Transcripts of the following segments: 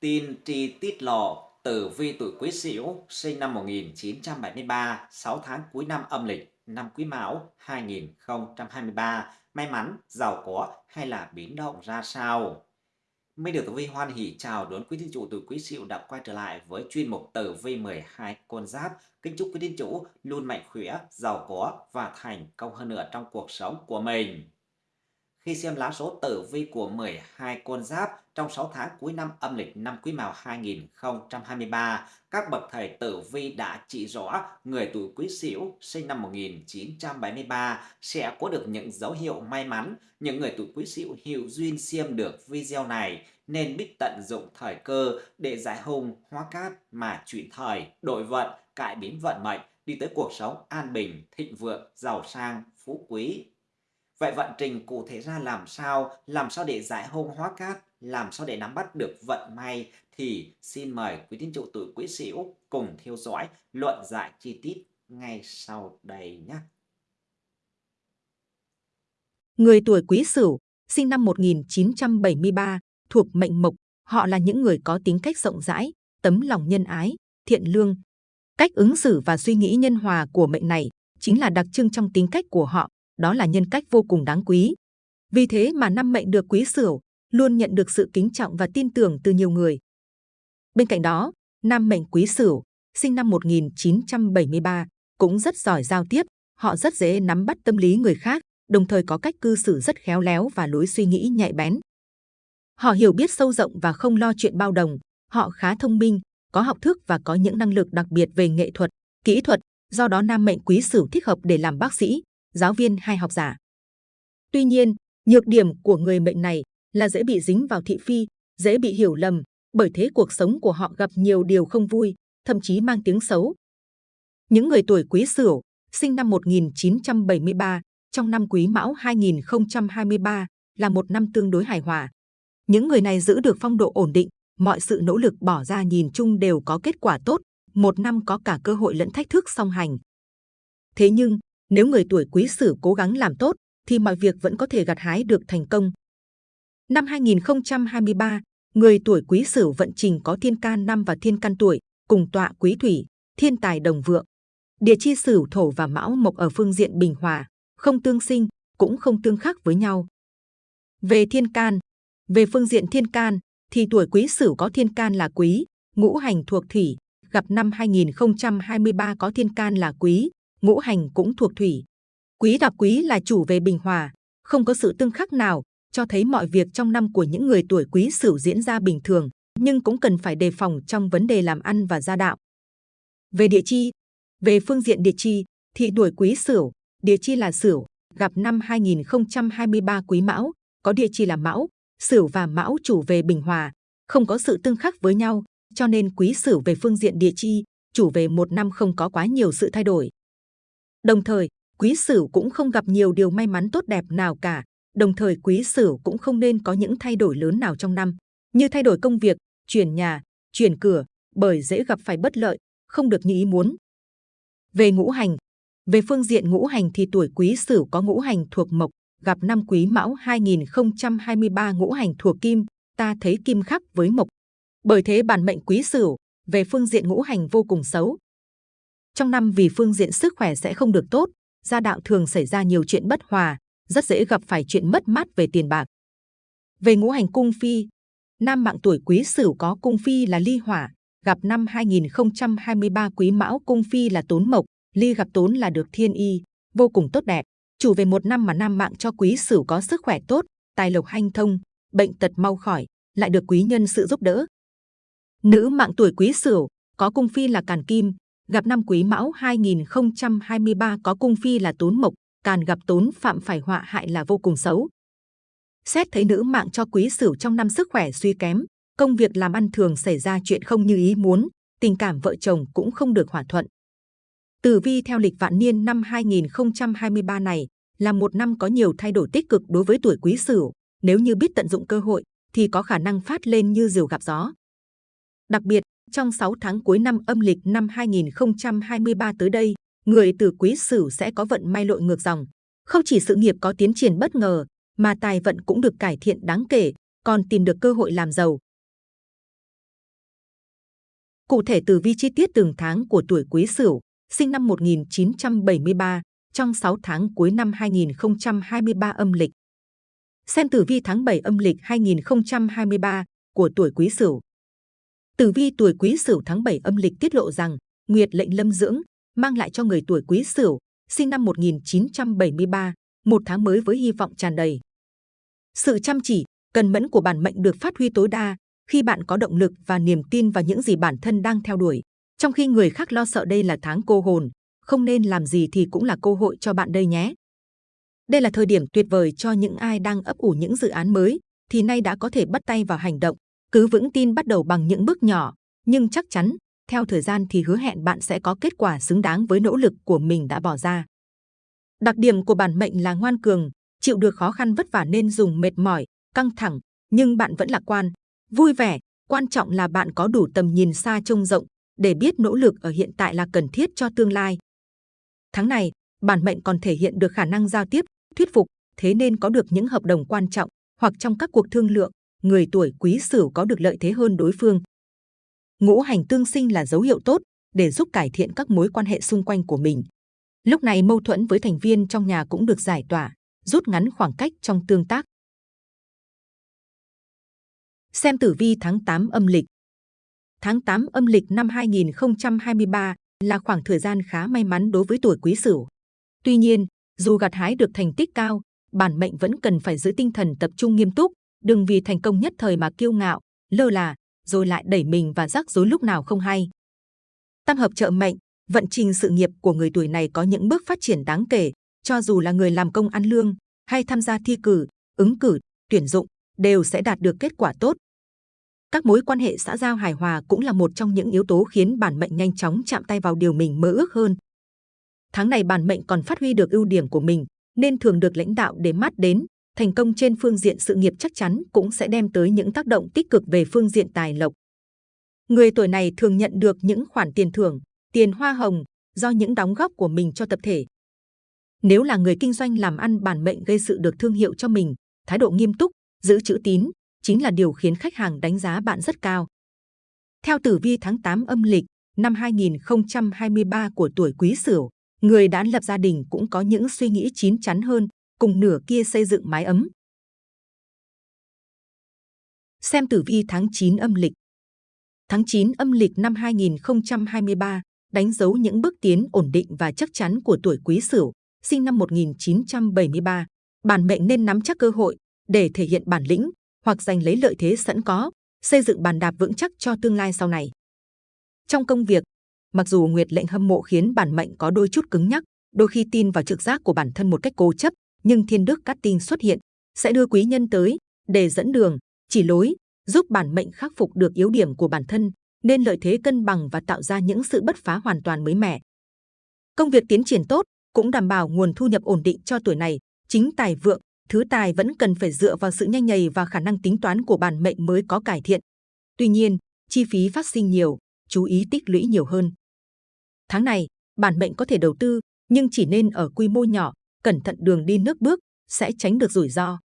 Tin tri tiết lộ tử vi tuổi Quý Sửu sinh năm 1973, 6 tháng cuối năm âm lịch, năm Quý Mão 2023, may mắn, giàu có hay là biến động ra sao? Minh được tử vi hoan hỷ chào đón quý thiên chủ tuổi Quý Sửu đã quay trở lại với chuyên mục tử vi 12 con giáp. Kính chúc quý thiên chủ luôn mạnh khỏe, giàu có và thành công hơn nữa trong cuộc sống của mình. Khi xem lá số tử vi của 12 con giáp trong 6 tháng cuối năm âm lịch năm Quý Mão 2023, các bậc thầy tử vi đã chỉ rõ người tuổi Quý Sửu sinh năm 1973 sẽ có được những dấu hiệu may mắn. Những người tuổi Quý Sửu hiểu duyên xem được video này nên biết tận dụng thời cơ để giải hung hóa cát mà chuyển thời, đổi vận, cải biến vận mệnh, đi tới cuộc sống an bình, thịnh vượng, giàu sang, phú quý. Vậy vận trình cụ thể ra làm sao? Làm sao để giải hung hóa cát? Làm sao để nắm bắt được vận may? Thì xin mời quý tín chủ tuổi Quý Sửu cùng theo dõi luận giải chi tiết ngay sau đây nhé. Người tuổi Quý Sửu, sinh năm 1973, thuộc mệnh Mộc, họ là những người có tính cách rộng rãi, tấm lòng nhân ái, thiện lương. Cách ứng xử và suy nghĩ nhân hòa của mệnh này chính là đặc trưng trong tính cách của họ đó là nhân cách vô cùng đáng quý. Vì thế mà năm mệnh được quý sửu luôn nhận được sự kính trọng và tin tưởng từ nhiều người. Bên cạnh đó, năm mệnh quý sửu sinh năm 1973 cũng rất giỏi giao tiếp, họ rất dễ nắm bắt tâm lý người khác, đồng thời có cách cư xử rất khéo léo và lối suy nghĩ nhạy bén. Họ hiểu biết sâu rộng và không lo chuyện bao đồng, họ khá thông minh, có học thức và có những năng lực đặc biệt về nghệ thuật, kỹ thuật, do đó nam mệnh quý sửu thích hợp để làm bác sĩ, giáo viên hay học giả. Tuy nhiên, nhược điểm của người mệnh này là dễ bị dính vào thị phi, dễ bị hiểu lầm, bởi thế cuộc sống của họ gặp nhiều điều không vui, thậm chí mang tiếng xấu. Những người tuổi Quý Sửu, sinh năm 1973, trong năm Quý Mão 2023 là một năm tương đối hài hòa. Những người này giữ được phong độ ổn định, mọi sự nỗ lực bỏ ra nhìn chung đều có kết quả tốt, một năm có cả cơ hội lẫn thách thức song hành. Thế nhưng, nếu người tuổi quý sửu cố gắng làm tốt, thì mọi việc vẫn có thể gặt hái được thành công. Năm 2023, người tuổi quý sửu vận trình có thiên can năm và thiên can tuổi, cùng tọa quý thủy, thiên tài đồng vượng. Địa chi sửu thổ và mão mộc ở phương diện bình hòa, không tương sinh, cũng không tương khắc với nhau. Về thiên can, về phương diện thiên can, thì tuổi quý sửu có thiên can là quý, ngũ hành thuộc thủy, gặp năm 2023 có thiên can là quý, ngũ hành cũng thuộc thủy. Quý gặp quý là chủ về bình hòa, không có sự tương khắc nào, cho thấy mọi việc trong năm của những người tuổi quý sửu diễn ra bình thường, nhưng cũng cần phải đề phòng trong vấn đề làm ăn và gia đạo. Về địa chi, về phương diện địa chi, thì tuổi quý sửu, địa chi là sửu, gặp năm 2023 quý mão, có địa chi là mão, sửu và mão chủ về bình hòa, không có sự tương khắc với nhau, cho nên quý sửu về phương diện địa chi, chủ về một năm không có quá nhiều sự thay đổi. Đồng thời, quý sửu cũng không gặp nhiều điều may mắn tốt đẹp nào cả. Đồng thời quý sửu cũng không nên có những thay đổi lớn nào trong năm, như thay đổi công việc, chuyển nhà, chuyển cửa, bởi dễ gặp phải bất lợi, không được như ý muốn. Về ngũ hành, về phương diện ngũ hành thì tuổi quý sửu có ngũ hành thuộc mộc, gặp năm quý mão 2023 ngũ hành thuộc kim, ta thấy kim khắc với mộc. Bởi thế bản mệnh quý sửu, về phương diện ngũ hành vô cùng xấu, trong năm vì phương diện sức khỏe sẽ không được tốt, gia đạo thường xảy ra nhiều chuyện bất hòa, rất dễ gặp phải chuyện mất mát về tiền bạc. Về ngũ hành cung phi, nam mạng tuổi quý sửu có cung phi là ly hỏa, gặp năm 2023 quý mão cung phi là tốn mộc, ly gặp tốn là được thiên y, vô cùng tốt đẹp. Chủ về một năm mà nam mạng cho quý sửu có sức khỏe tốt, tài lộc hanh thông, bệnh tật mau khỏi, lại được quý nhân sự giúp đỡ. Nữ mạng tuổi quý sửu có cung phi là càn kim, gặp năm Quý Mão 2023 có cung phi là Tốn Mộc, càn gặp Tốn phạm phải họa hại là vô cùng xấu. Xét thấy nữ mạng cho Quý Sửu trong năm sức khỏe suy kém, công việc làm ăn thường xảy ra chuyện không như ý muốn, tình cảm vợ chồng cũng không được hòa thuận. Tử vi theo lịch vạn niên năm 2023 này là một năm có nhiều thay đổi tích cực đối với tuổi Quý Sửu. Nếu như biết tận dụng cơ hội, thì có khả năng phát lên như diều gặp gió. Đặc biệt, trong 6 tháng cuối năm âm lịch năm 2023 tới đây, người từ quý sửu sẽ có vận may lội ngược dòng. Không chỉ sự nghiệp có tiến triển bất ngờ, mà tài vận cũng được cải thiện đáng kể, còn tìm được cơ hội làm giàu. Cụ thể tử vi chi tiết từng tháng của tuổi Quý Sửu, sinh năm 1973, trong 6 tháng cuối năm 2023 âm lịch. Xem tử vi tháng 7 âm lịch 2023 của tuổi Quý Sửu. Tử vi tuổi Quý Sửu tháng 7 âm lịch tiết lộ rằng Nguyệt lệnh lâm dưỡng mang lại cho người tuổi Quý Sửu sinh năm 1973 một tháng mới với hy vọng tràn đầy. Sự chăm chỉ, cần mẫn của bản mệnh được phát huy tối đa khi bạn có động lực và niềm tin vào những gì bản thân đang theo đuổi. Trong khi người khác lo sợ đây là tháng cô hồn, không nên làm gì thì cũng là cơ hội cho bạn đây nhé. Đây là thời điểm tuyệt vời cho những ai đang ấp ủ những dự án mới, thì nay đã có thể bắt tay vào hành động. Cứ vững tin bắt đầu bằng những bước nhỏ, nhưng chắc chắn, theo thời gian thì hứa hẹn bạn sẽ có kết quả xứng đáng với nỗ lực của mình đã bỏ ra. Đặc điểm của bản mệnh là ngoan cường, chịu được khó khăn vất vả nên dùng mệt mỏi, căng thẳng, nhưng bạn vẫn lạc quan, vui vẻ. Quan trọng là bạn có đủ tầm nhìn xa trông rộng để biết nỗ lực ở hiện tại là cần thiết cho tương lai. Tháng này, bản mệnh còn thể hiện được khả năng giao tiếp, thuyết phục, thế nên có được những hợp đồng quan trọng hoặc trong các cuộc thương lượng, người tuổi quý sửu có được lợi thế hơn đối phương. Ngũ hành tương sinh là dấu hiệu tốt để giúp cải thiện các mối quan hệ xung quanh của mình. Lúc này mâu thuẫn với thành viên trong nhà cũng được giải tỏa, rút ngắn khoảng cách trong tương tác. Xem tử vi tháng 8 âm lịch. Tháng 8 âm lịch năm 2023 là khoảng thời gian khá may mắn đối với tuổi Quý Sửu. Tuy nhiên, dù gặt hái được thành tích cao, bản mệnh vẫn cần phải giữ tinh thần tập trung nghiêm túc, đừng vì thành công nhất thời mà kiêu ngạo, lơ là, rồi lại đẩy mình và rắc rối lúc nào không hay. Tam hợp trợ mệnh, vận trình sự nghiệp của người tuổi này có những bước phát triển đáng kể, cho dù là người làm công ăn lương hay tham gia thi cử, ứng cử, tuyển dụng, đều sẽ đạt được kết quả tốt. Các mối quan hệ xã giao hài hòa cũng là một trong những yếu tố khiến bản mệnh nhanh chóng chạm tay vào điều mình mơ ước hơn. Tháng này bản mệnh còn phát huy được ưu điểm của mình, nên thường được lãnh đạo để mắt đến. Thành công trên phương diện sự nghiệp chắc chắn cũng sẽ đem tới những tác động tích cực về phương diện tài lộc. Người tuổi này thường nhận được những khoản tiền thưởng, tiền hoa hồng do những đóng góp của mình cho tập thể. Nếu là người kinh doanh làm ăn bản mệnh gây sự được thương hiệu cho mình, thái độ nghiêm túc, giữ chữ tín, chính là điều khiến khách hàng đánh giá bạn rất cao. Theo tử vi tháng 8 âm lịch năm 2023 của tuổi Quý Sửu, người đã lập gia đình cũng có những suy nghĩ chín chắn hơn, cùng nửa kia xây dựng mái ấm. Xem tử vi tháng 9 âm lịch. Tháng 9 âm lịch năm 2023 đánh dấu những bước tiến ổn định và chắc chắn của tuổi Quý Sửu, sinh năm 1973. Bản mệnh nên nắm chắc cơ hội để thể hiện bản lĩnh, hoặc giành lấy lợi thế sẵn có, xây dựng bàn đạp vững chắc cho tương lai sau này. Trong công việc, mặc dù Nguyệt lệnh hâm mộ khiến bản mệnh có đôi chút cứng nhắc, đôi khi tin vào trực giác của bản thân một cách cố chấp, nhưng thiên đức cát tinh xuất hiện, sẽ đưa quý nhân tới để dẫn đường, chỉ lối, giúp bản mệnh khắc phục được yếu điểm của bản thân, nên lợi thế cân bằng và tạo ra những sự bất phá hoàn toàn mới mẻ. Công việc tiến triển tốt, cũng đảm bảo nguồn thu nhập ổn định cho tuổi này, chính tài vượng, thứ tài vẫn cần phải dựa vào sự nhanh nhầy và khả năng tính toán của bản mệnh mới có cải thiện. Tuy nhiên, chi phí phát sinh nhiều, chú ý tích lũy nhiều hơn. Tháng này, bản mệnh có thể đầu tư, nhưng chỉ nên ở quy mô nhỏ, cẩn thận đường đi nước bước, sẽ tránh được rủi ro.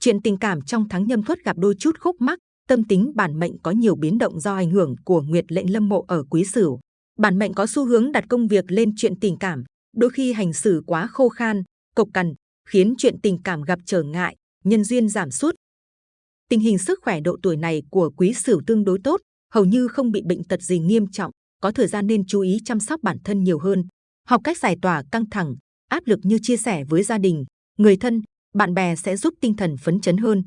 Chuyện tình cảm trong tháng nhâm thuất gặp đôi chút khúc mắc, tâm tính bản mệnh có nhiều biến động do ảnh hưởng của nguyệt lệnh lâm mộ ở quý sửu. Bản mệnh có xu hướng đặt công việc lên chuyện tình cảm, đôi khi hành xử quá khô khan, cộc cằn, khiến chuyện tình cảm gặp trở ngại, nhân duyên giảm sút. Tình hình sức khỏe độ tuổi này của quý sửu tương đối tốt, hầu như không bị bệnh tật gì nghiêm trọng, có thời gian nên chú ý chăm sóc bản thân nhiều hơn, học cách giải tỏa căng thẳng, áp lực như chia sẻ với gia đình, người thân, bạn bè sẽ giúp tinh thần phấn chấn hơn.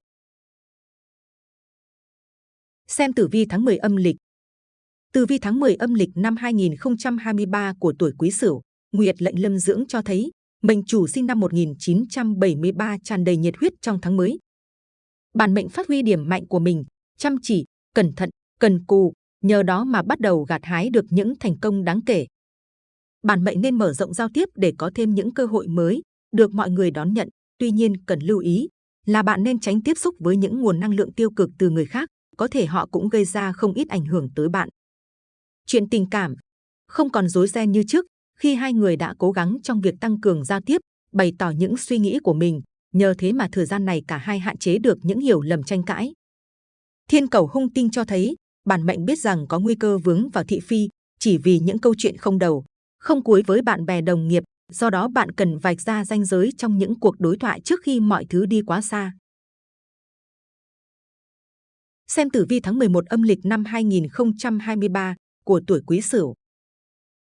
Xem tử vi tháng 10 âm lịch. Tử vi tháng 10 âm lịch năm 2023 của tuổi Quý Sửu, Nguyệt lệnh lâm dưỡng cho thấy mệnh chủ sinh năm 1973 tràn đầy nhiệt huyết trong tháng mới. Bản mệnh phát huy điểm mạnh của mình, chăm chỉ, cẩn thận, cần cù, nhờ đó mà bắt đầu gặt hái được những thành công đáng kể. Bản mệnh nên mở rộng giao tiếp để có thêm những cơ hội mới, được mọi người đón nhận. Tuy nhiên cần lưu ý là bạn nên tránh tiếp xúc với những nguồn năng lượng tiêu cực từ người khác, có thể họ cũng gây ra không ít ảnh hưởng tới bạn. Chuyện tình cảm không còn rối ren như trước, khi hai người đã cố gắng trong việc tăng cường giao tiếp, bày tỏ những suy nghĩ của mình, nhờ thế mà thời gian này cả hai hạn chế được những hiểu lầm tranh cãi. Thiên cầu hung tinh cho thấy, bản mệnh biết rằng có nguy cơ vướng vào thị phi chỉ vì những câu chuyện không đầu, không cuối với bạn bè đồng nghiệp, do đó bạn cần vạch ra ranh giới trong những cuộc đối thoại trước khi mọi thứ đi quá xa. Xem tử vi tháng 11 âm lịch năm 2023 của tuổi Quý Sửu.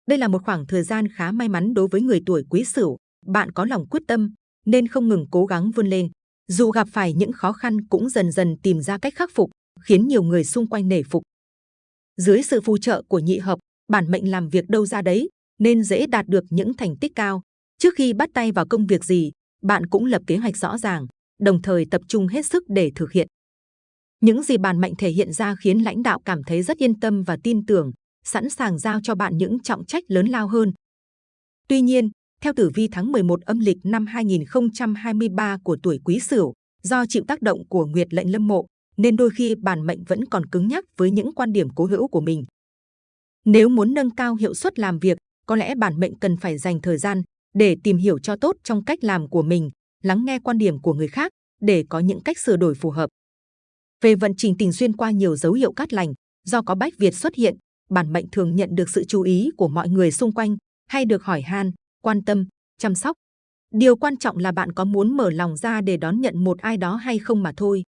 Đây là một khoảng thời gian khá may mắn đối với người tuổi Quý Sửu. Bạn có lòng quyết tâm nên không ngừng cố gắng vươn lên. Dù gặp phải những khó khăn cũng dần dần tìm ra cách khắc phục, khiến nhiều người xung quanh nể phục. Dưới sự phù trợ của nhị hợp, bản mệnh làm việc đâu ra đấy, nên dễ đạt được những thành tích cao. Trước khi bắt tay vào công việc gì, bạn cũng lập kế hoạch rõ ràng, đồng thời tập trung hết sức để thực hiện. Những gì bản mệnh thể hiện ra khiến lãnh đạo cảm thấy rất yên tâm và tin tưởng, sẵn sàng giao cho bạn những trọng trách lớn lao hơn. Tuy nhiên, theo tử vi tháng 11 âm lịch năm 2023 của tuổi Quý Sửu, do chịu tác động của Nguyệt lệnh lâm mộ, nên đôi khi bản mệnh vẫn còn cứng nhắc với những quan điểm cố hữu của mình. Nếu muốn nâng cao hiệu suất làm việc, có lẽ bản mệnh cần phải dành thời gian để tìm hiểu cho tốt trong cách làm của mình, lắng nghe quan điểm của người khác để có những cách sửa đổi phù hợp. Về vận trình tình duyên qua nhiều dấu hiệu cát lành, do có bách Việt xuất hiện, bản mệnh thường nhận được sự chú ý của mọi người xung quanh hay được hỏi han, quan tâm, chăm sóc. Điều quan trọng là bạn có muốn mở lòng ra để đón nhận một ai đó hay không mà thôi.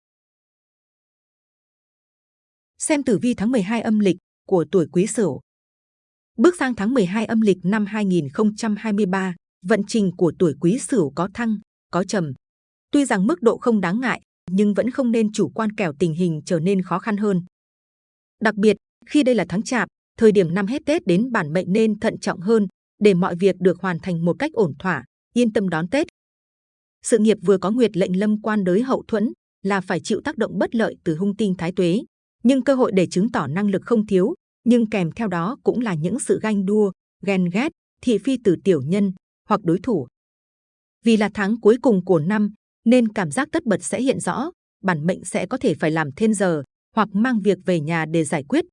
Xem tử vi tháng 12 âm lịch của tuổi Quý Sửu. Bước sang tháng 12 âm lịch năm 2023, vận trình của tuổi Quý Sửu có thăng, có trầm. Tuy rằng mức độ không đáng ngại, nhưng vẫn không nên chủ quan kẻo tình hình trở nên khó khăn hơn. Đặc biệt, khi đây là tháng chạp, thời điểm năm hết Tết đến bản mệnh nên thận trọng hơn để mọi việc được hoàn thành một cách ổn thỏa, yên tâm đón Tết. Sự nghiệp vừa có nguyệt lệnh lâm quan đới hậu thuẫn là phải chịu tác động bất lợi từ hung tinh thái tuế, nhưng cơ hội để chứng tỏ năng lực không thiếu, nhưng kèm theo đó cũng là những sự ganh đua, ghen ghét, thị phi từ tiểu nhân hoặc đối thủ. Vì là tháng cuối cùng của năm, nên cảm giác tất bật sẽ hiện rõ, bản mệnh sẽ có thể phải làm thêm giờ hoặc mang việc về nhà để giải quyết.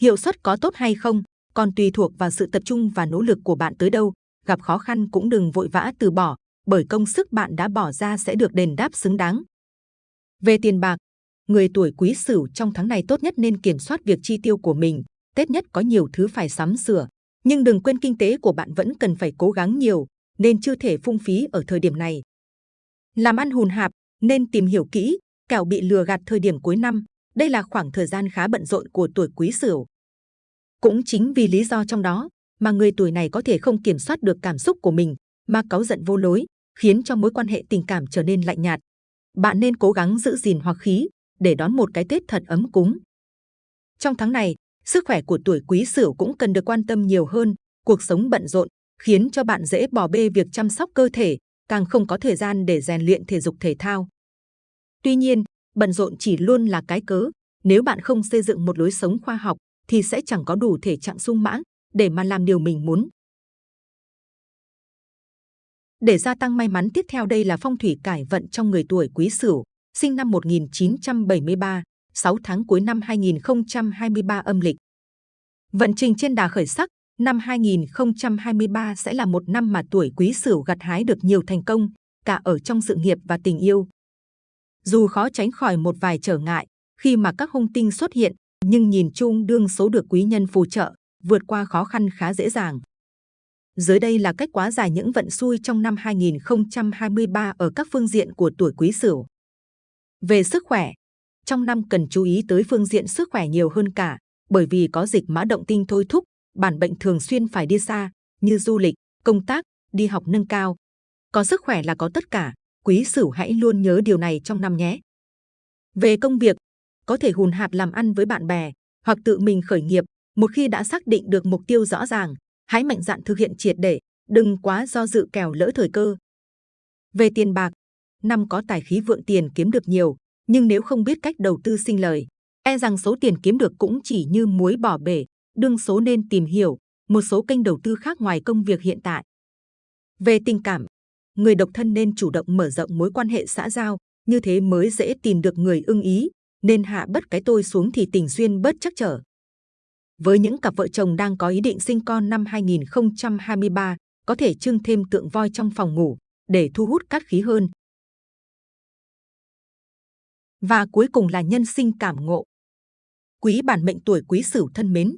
Hiệu suất có tốt hay không, còn tùy thuộc vào sự tập trung và nỗ lực của bạn tới đâu. Gặp khó khăn cũng đừng vội vã từ bỏ, bởi công sức bạn đã bỏ ra sẽ được đền đáp xứng đáng. Về tiền bạc, người tuổi quý sửu trong tháng này tốt nhất nên kiểm soát việc chi tiêu của mình. Tết nhất có nhiều thứ phải sắm sửa, nhưng đừng quên kinh tế của bạn vẫn cần phải cố gắng nhiều, nên chưa thể phung phí ở thời điểm này. Làm ăn hùn hạp, nên tìm hiểu kỹ, kẻo bị lừa gạt thời điểm cuối năm. Đây là khoảng thời gian khá bận rộn của tuổi quý sửu. Cũng chính vì lý do trong đó mà người tuổi này có thể không kiểm soát được cảm xúc của mình mà cáu giận vô lối, khiến cho mối quan hệ tình cảm trở nên lạnh nhạt. Bạn nên cố gắng giữ gìn hoặc khí để đón một cái Tết thật ấm cúng. Trong tháng này, sức khỏe của tuổi Quý Sửu cũng cần được quan tâm nhiều hơn. Cuộc sống bận rộn khiến cho bạn dễ bỏ bê việc chăm sóc cơ thể, càng không có thời gian để rèn luyện thể dục thể thao. Tuy nhiên, bận rộn chỉ luôn là cái cớ. Nếu bạn không xây dựng một lối sống khoa học, thì sẽ chẳng có đủ thể trạng sung mãn để mà làm điều mình muốn. Để gia tăng may mắn tiếp theo đây là phong thủy cải vận trong người tuổi Quý Sửu, sinh năm 1973, 6 tháng cuối năm 2023 âm lịch. Vận trình trên đà khởi sắc, năm 2023 sẽ là một năm mà tuổi Quý Sửu gặt hái được nhiều thành công, cả ở trong sự nghiệp và tình yêu. Dù khó tránh khỏi một vài trở ngại, khi mà các hung tinh xuất hiện, nhưng nhìn chung đương số được quý nhân phù trợ, vượt qua khó khăn khá dễ dàng. Dưới đây là cách quá giải những vận xui trong năm 2023 ở các phương diện của tuổi Quý Sửu. Về sức khỏe, trong năm cần chú ý tới phương diện sức khỏe nhiều hơn cả, bởi vì có dịch mã động tinh thôi thúc, bản bệnh thường xuyên phải đi xa, như du lịch, công tác, đi học nâng cao. Có sức khỏe là có tất cả, Quý Sửu hãy luôn nhớ điều này trong năm nhé. Về công việc, có thể hùn hạp làm ăn với bạn bè hoặc tự mình khởi nghiệp. Một khi đã xác định được mục tiêu rõ ràng, hãy mạnh dạn thực hiện triệt để, đừng quá do dự kèo lỡ thời cơ. Về tiền bạc, năm có tài khí vượng tiền kiếm được nhiều, nhưng nếu không biết cách đầu tư sinh lời, e rằng số tiền kiếm được cũng chỉ như muối bỏ bể. Đương số nên tìm hiểu một số kênh đầu tư khác ngoài công việc hiện tại. Về tình cảm, người độc thân nên chủ động mở rộng mối quan hệ xã giao, như thế mới dễ tìm được người ưng ý, nên hạ bất cái tôi xuống thì tình duyên bớt chắc trở. Với những cặp vợ chồng đang có ý định sinh con năm 2023, có thể trưng thêm tượng voi trong phòng ngủ để thu hút cát khí hơn. Và cuối cùng là nhân sinh cảm ngộ. Quý bản mệnh tuổi Quý Sửu thân mến.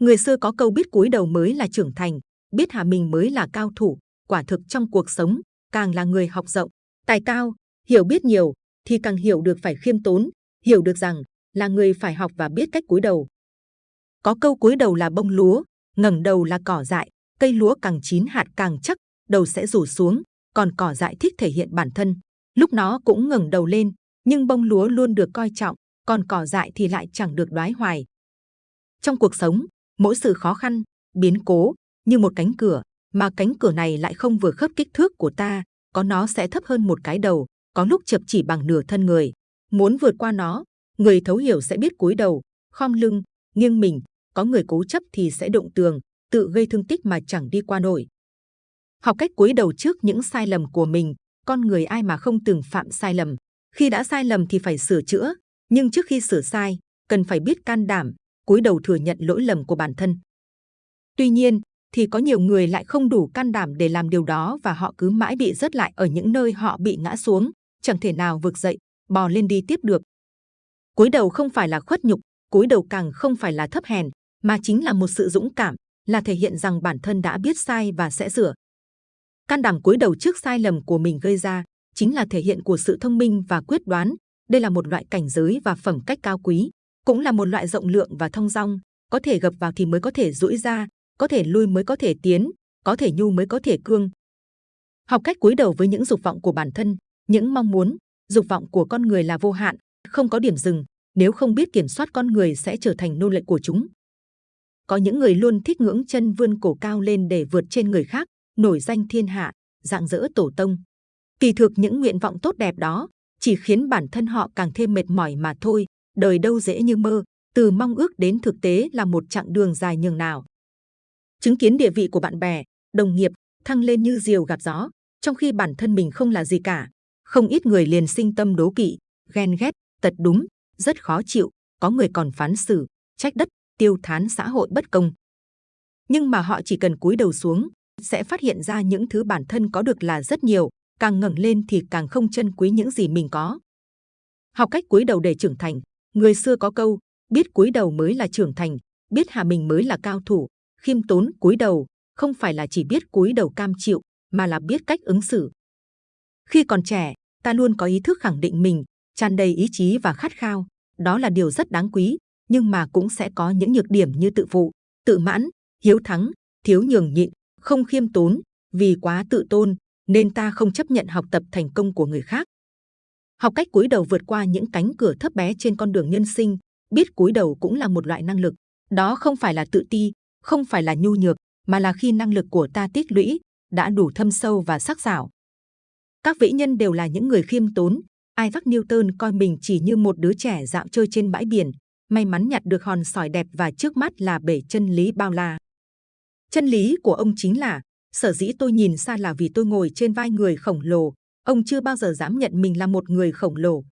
Người xưa có câu biết cúi đầu mới là trưởng thành, biết hạ mình mới là cao thủ, quả thực trong cuộc sống, càng là người học rộng, tài cao, hiểu biết nhiều, thì càng hiểu được phải khiêm tốn, hiểu được rằng là người phải học và biết cách cúi đầu. Có câu cúi đầu là bông lúa, ngẩng đầu là cỏ dại, cây lúa càng chín hạt càng chắc, đầu sẽ rủ xuống, còn cỏ dại thích thể hiện bản thân, lúc nó cũng ngẩng đầu lên, nhưng bông lúa luôn được coi trọng, còn cỏ dại thì lại chẳng được đoái hoài. Trong cuộc sống, mỗi sự khó khăn, biến cố như một cánh cửa, mà cánh cửa này lại không vừa khớp kích thước của ta, có nó sẽ thấp hơn một cái đầu, có lúc chập chỉ bằng nửa thân người. Muốn vượt qua nó, người thấu hiểu sẽ biết cúi đầu, khom lưng, nghiêng mình, có người cố chấp thì sẽ đụng tường, tự gây thương tích mà chẳng đi qua nổi. Học cách cúi đầu trước những sai lầm của mình, con người ai mà không từng phạm sai lầm. Khi đã sai lầm thì phải sửa chữa, nhưng trước khi sửa sai, cần phải biết can đảm, cúi đầu thừa nhận lỗi lầm của bản thân. Tuy nhiên, thì có nhiều người lại không đủ can đảm để làm điều đó và họ cứ mãi bị rớt lại ở những nơi họ bị ngã xuống, chẳng thể nào vực dậy, bò lên đi tiếp được. Cúi đầu không phải là khuất nhục, cúi đầu càng không phải là thấp hèn, mà chính là một sự dũng cảm, là thể hiện rằng bản thân đã biết sai và sẽ sửa. Can đảm cúi đầu trước sai lầm của mình gây ra, chính là thể hiện của sự thông minh và quyết đoán. Đây là một loại cảnh giới và phẩm cách cao quý, cũng là một loại rộng lượng và thông dong. Có thể gập vào thì mới có thể duỗi ra, có thể lui mới có thể tiến, có thể nhu mới có thể cương. Học cách cúi đầu với những dục vọng của bản thân, những mong muốn, dục vọng của con người là vô hạn, không có điểm dừng. Nếu không biết kiểm soát con người sẽ trở thành nô lệ của chúng. Có những người luôn thích ngưỡng chân vươn cổ cao lên để vượt trên người khác, nổi danh thiên hạ, dạng dỡ tổ tông. Kỳ thực những nguyện vọng tốt đẹp đó chỉ khiến bản thân họ càng thêm mệt mỏi mà thôi. Đời đâu dễ như mơ, từ mong ước đến thực tế là một chặng đường dài nhường nào. Chứng kiến địa vị của bạn bè, đồng nghiệp thăng lên như diều gặp gió, trong khi bản thân mình không là gì cả. Không ít người liền sinh tâm đố kỵ, ghen ghét, tật đúng, rất khó chịu. Có người còn phán xử, trách đất, tiêu thán xã hội bất công. Nhưng mà họ chỉ cần cúi đầu xuống, sẽ phát hiện ra những thứ bản thân có được là rất nhiều, càng ngẩng lên thì càng không trân quý những gì mình có. Học cách cúi đầu để trưởng thành, người xưa có câu, biết cúi đầu mới là trưởng thành, biết hạ mình mới là cao thủ, khiêm tốn cúi đầu, không phải là chỉ biết cúi đầu cam chịu, mà là biết cách ứng xử. Khi còn trẻ, ta luôn có ý thức khẳng định mình, tràn đầy ý chí và khát khao, đó là điều rất đáng quý, nhưng mà cũng sẽ có những nhược điểm như tự phụ, tự mãn, hiếu thắng, thiếu nhường nhịn, không khiêm tốn, vì quá tự tôn nên ta không chấp nhận học tập thành công của người khác. Học cách cúi đầu vượt qua những cánh cửa thấp bé trên con đường nhân sinh, biết cúi đầu cũng là một loại năng lực. Đó không phải là tự ti, không phải là nhu nhược, mà là khi năng lực của ta tích lũy đã đủ thâm sâu và sắc sảo. Các vĩ nhân đều là những người khiêm tốn. Isaac Newton coi mình chỉ như một đứa trẻ dạo chơi trên bãi biển, may mắn nhặt được hòn sỏi đẹp và trước mắt là bể chân lý bao la. Chân lý của ông chính là, sở dĩ tôi nhìn xa là vì tôi ngồi trên vai người khổng lồ, ông chưa bao giờ dám nhận mình là một người khổng lồ.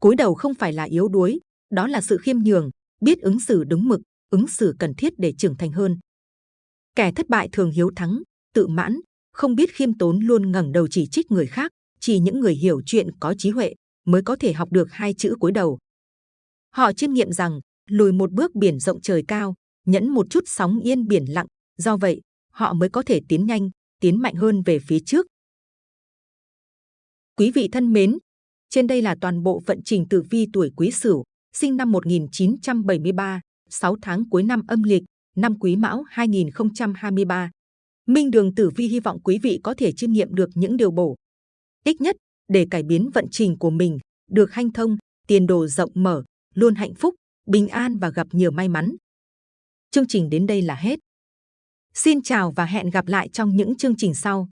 cúi đầu không phải là yếu đuối, đó là sự khiêm nhường, biết ứng xử đúng mực, ứng xử cần thiết để trưởng thành hơn. Kẻ thất bại thường hiếu thắng, tự mãn, không biết khiêm tốn luôn ngẩng đầu chỉ trích người khác, chỉ những người hiểu chuyện có trí huệ mới có thể học được hai chữ cúi đầu. Họ chiêm nghiệm rằng lùi một bước biển rộng trời cao, nhẫn một chút sóng yên biển lặng, do vậy họ mới có thể tiến nhanh, tiến mạnh hơn về phía trước. Quý vị thân mến, trên đây là toàn bộ vận trình tử vi tuổi Quý Sửu, sinh năm 1973, 6 tháng cuối năm âm lịch, năm Quý Mão 2023. Minh Đường Tử Vi hy vọng quý vị có thể chiêm nghiệm được những điều bổ ích nhất để cải biến vận trình của mình, được hanh thông, tiền đồ rộng mở, luôn hạnh phúc, bình an và gặp nhiều may mắn. Chương trình đến đây là hết. Xin chào và hẹn gặp lại trong những chương trình sau.